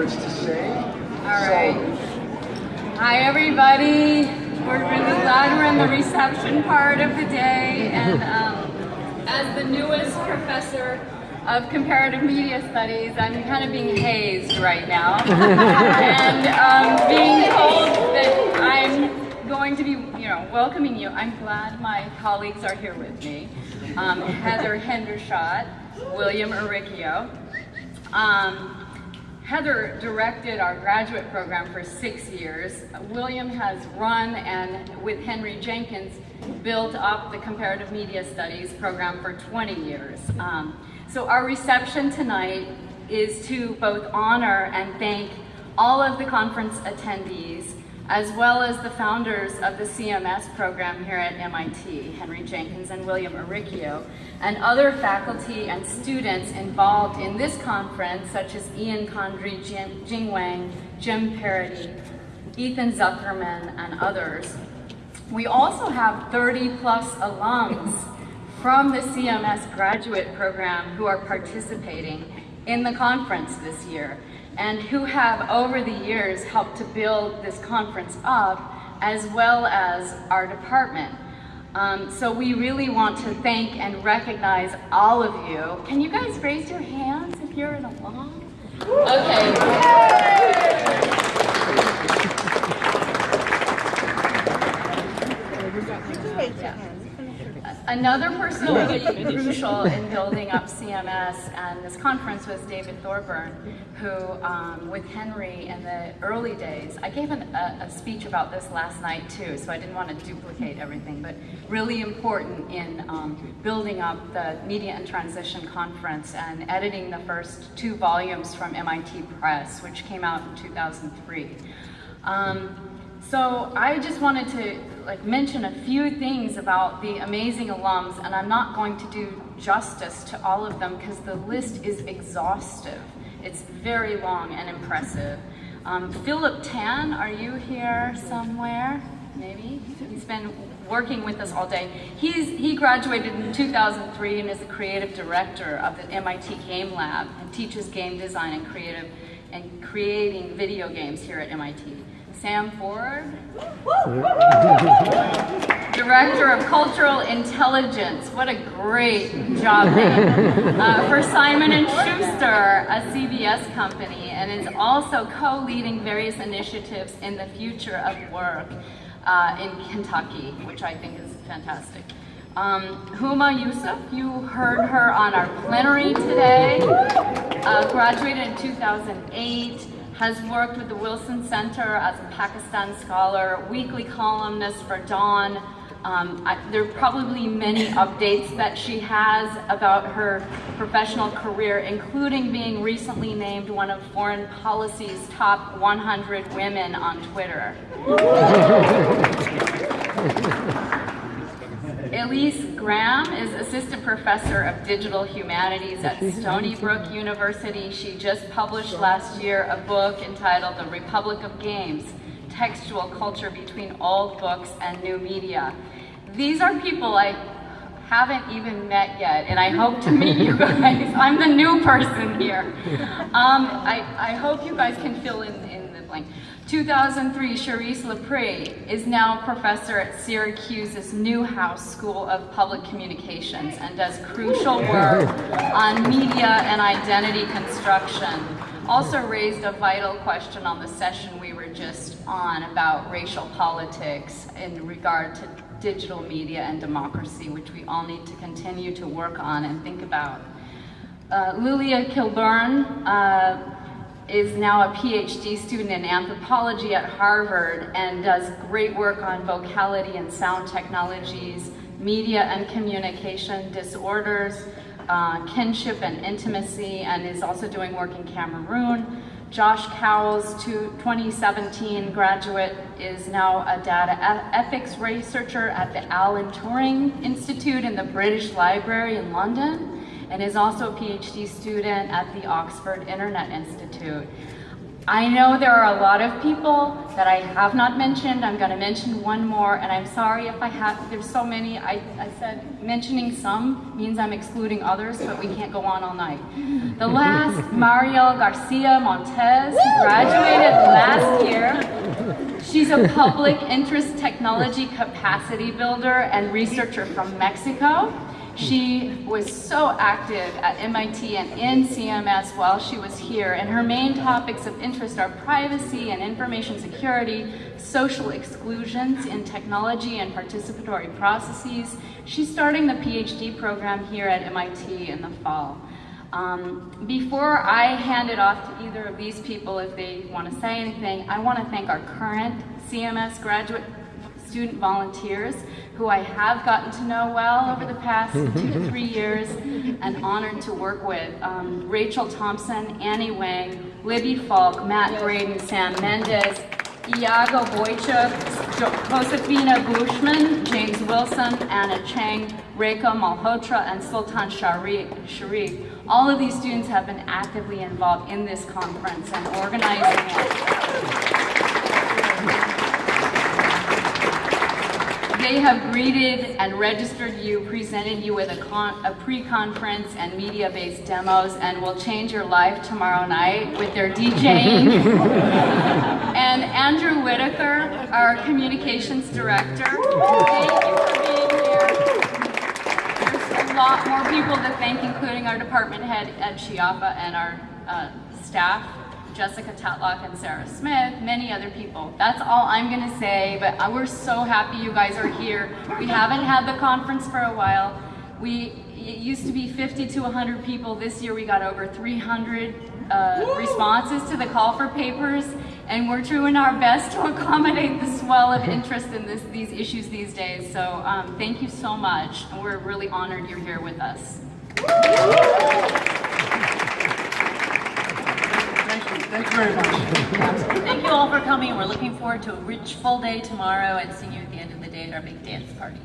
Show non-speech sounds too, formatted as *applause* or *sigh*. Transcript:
words to say. All right. Hi, everybody. We're really glad we're in the reception part of the day. And *laughs* um, as the newest professor of comparative media studies, I'm kind of being hazed right now. *laughs* and um, being told that I'm going to be, you know, welcoming you. I'm glad my colleagues are here with me. Um, Heather Hendershot, William Uricchio. Um, Heather directed our graduate program for six years. William has run and with Henry Jenkins built up the comparative media studies program for 20 years. Um, so our reception tonight is to both honor and thank all of the conference attendees as well as the founders of the CMS program here at MIT, Henry Jenkins and William Uricchio, and other faculty and students involved in this conference, such as Ian Condry, Jing Wang, Jim Paradis, Ethan Zuckerman, and others. We also have 30 plus alums from the CMS graduate program who are participating in the conference this year and who have over the years helped to build this conference up as well as our department. Um, so we really want to thank and recognize all of you. Can you guys raise your hands if you're an alum? Okay. Another person who was crucial in building up CMS and this conference was David Thorburn, who, um, with Henry in the early days, I gave an, a, a, speech about this last night too, so I didn't want to duplicate everything, but really important in um, building up the Media in Transition Conference and editing the first two volumes from MIT Press, which came out in 2003. Um, so I just wanted to like mention a few things about the amazing alums, and I'm not going to do justice to all of them because the list is exhaustive. It's very long and impressive. Um, Philip Tan, are you here somewhere? Maybe? He's been working with us all day. He's, he graduated in 2003 and is the creative director of the MIT Game Lab and teaches game design and creative and creating video games here at MIT. Sam Ford, Director of Cultural Intelligence. What a great job name. Uh, for Simon & Schuster, a CBS company, and is also co-leading various initiatives in the future of work uh, in Kentucky, which I think is fantastic. Um, Huma Yusuf, you heard her on our plenary today, uh, graduated in 2008, has worked with the Wilson Center as a Pakistan scholar, weekly columnist for Dawn. Um, I, there are probably many updates that she has about her professional career, including being recently named one of Foreign Policy's top 100 women on Twitter. *laughs* Elyse Graham is Assistant Professor of Digital Humanities at Stony Brook University. She just published last year a book entitled The Republic of Games, Textual Culture Between Old Books and New Media. These are people I haven't even met yet, and I hope to meet you *laughs* guys. I'm the new person here. Um, I, I hope you guys can fill in, in the blank. 2003, Charisse L'Pree is now professor at Syracuse's Newhouse School of Public Communications and does crucial work on media and identity construction. Also raised a vital question on the session we were just on about racial politics in regard to digital media and democracy, which we all need to continue to work on and think about. Uh, Lilia Kilburn, uh, is now a PhD student in anthropology at Harvard and does great work on vocality and sound technologies, media and communication disorders, uh, kinship and intimacy, and is also doing work in Cameroon. Josh Cowls, 2017 graduate, is now a data ethics researcher at the Alan Turing Institute in the British Library in London and is also a PhD student at the Oxford Internet Institute. I know there are a lot of people that I have not mentioned. I'm going to mention one more, and I'm sorry if I have, there's so many. I, I said mentioning some means I'm excluding others, but we can't go on all night. The last, *laughs* Mariel Garcia Montes, who graduated last year. She's a public interest technology capacity builder and researcher from Mexico. She was so active at MIT and in CMS while she was here, and her main topics of interest are privacy and information security, social exclusions in technology and participatory processes. She's starting the PhD program here at MIT in the fall. Um, before I hand it off to either of these people if they want to say anything, I want to thank our current CMS graduate student volunteers who I have gotten to know well over the past two to three years and honored to work with. Um, Rachel Thompson, Annie Wang, Libby Falk, Matt Braden, Sam Mendez, Iago Boychuk, Josefina Bushman, James Wilson, Anna Chang, Rekha Malhotra, and Sultan Sharif. All of these students have been actively involved in this conference and organizing it. They have greeted and registered you, presented you with a, a pre-conference and media-based demos, and will change your life tomorrow night with their DJing. *laughs* and Andrew Whitacre, our communications director, thank you for being here. There's a lot more people to thank, including our department head, Ed Schiappa, and our uh, staff. Jessica Tatlock and Sarah Smith, many other people. That's all I'm gonna say, but we're so happy you guys are here. We haven't had the conference for a while. We, it used to be 50 to 100 people. This year we got over 300 uh, responses to the call for papers, and we're doing our best to accommodate the swell of *laughs* interest in this, these issues these days. So um, thank you so much, and we're really honored you're here with us. Thank you very much. Thank you all for coming. We're looking forward to a rich full day tomorrow and seeing you at the end of the day at our big dance party.